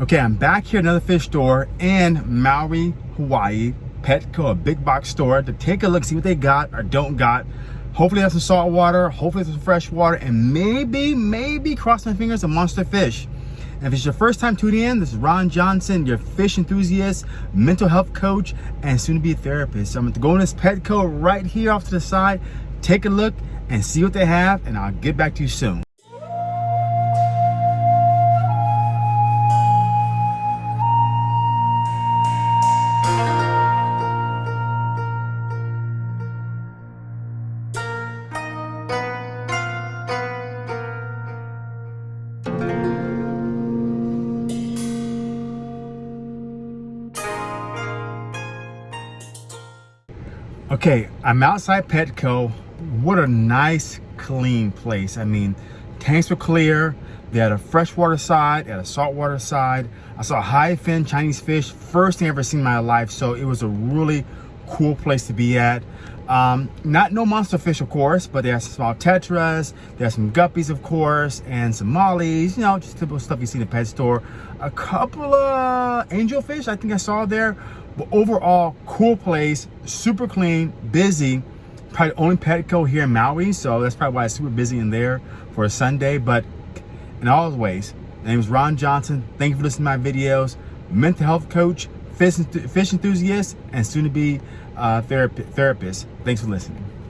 Okay, I'm back here at another fish store in Maui, Hawaii, Petco, a big box store to take a look, see what they got or don't got. Hopefully there's some salt water, hopefully some fresh water, and maybe, maybe, cross my fingers, a monster fish. And if it's your first time tuning in, this is Ron Johnson, your fish enthusiast, mental health coach, and soon to be a therapist. So I'm going to go in this Petco right here off to the side, take a look and see what they have, and I'll get back to you soon. Okay, I'm outside Petco. What a nice, clean place. I mean, tanks were clear. They had a freshwater side, they had a saltwater side. I saw high fin Chinese fish, first thing I ever seen in my life. So it was a really cool place to be at. Um, not no monster fish, of course, but there's some small tetras, there's some guppies, of course, and some mollies, you know, just typical stuff you see in the pet store. A couple of angelfish I think I saw there, but overall, cool place, super clean, busy. Probably the only Petco here in Maui, so that's probably why it's super busy in there for a Sunday. But in all ways, my name is Ron Johnson. Thank you for listening to my videos. Mental health coach, fish, enthusiast, and soon to be uh, therapist. Thanks for listening.